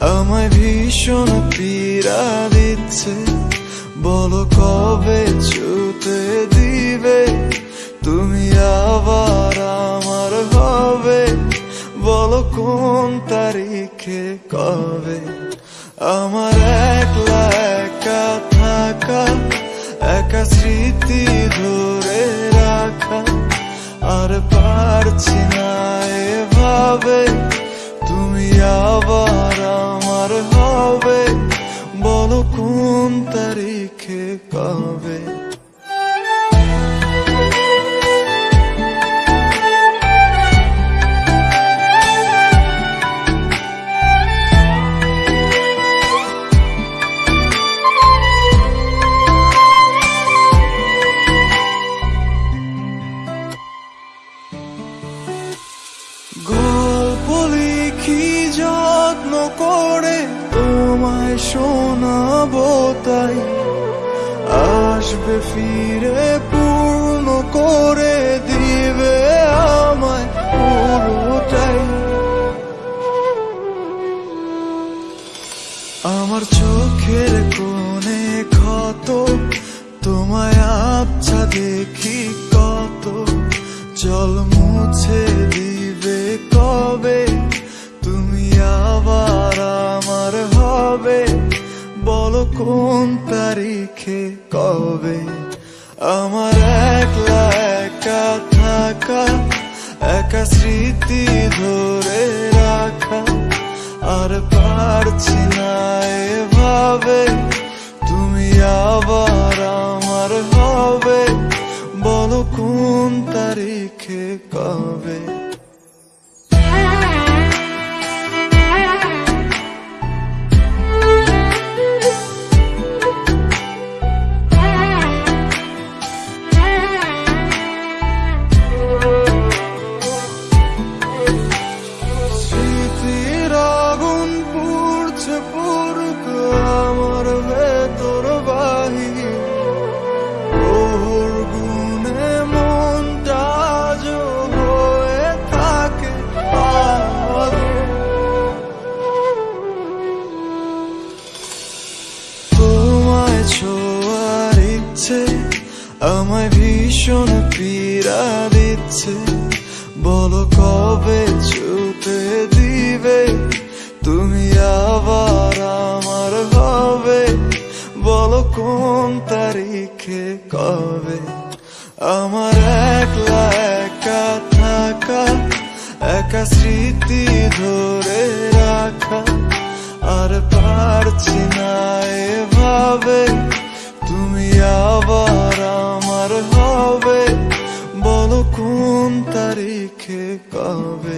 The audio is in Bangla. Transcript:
আমায় ভীষণ পীড়া দিচ্ছে। বলো কবে ছুতে দিবে? তুমি আবার আমার হবে। বলো কোন তারিখে, কবে? আমার একলা একা থাকা, একা স্মৃতি ধরে রাখা। আর পারছি না লিখি যত্ন করে তোমায় শোনাবো তাই। আসবে ফিরে, পূর্ণ করে দিবে আমায় পুরোটাই। আমার চোখের কোণে ক্ষত তোমায় আবছা দেখি কত জল মুছে দিবে কবে? তুমি আবার আমার হবে। বলো কোন তারিখে কবে আমার একলা একা থাকা, একা স্মৃতি ধরে রাখা, আর পারছি না এভাবে। তুমি আবার আমার হবে। বলো কোন তারিখে কবে? আমায় ভীষণ পীড়া দিচ্ছে। বলো কবে ছুতে দিবে? তুমি আবার আমার হবে। বলো কোন তারিখে, কবে? আমার একলা একা থাকা, একা স্মৃতি ধরে রাখা। আর পারছি হবে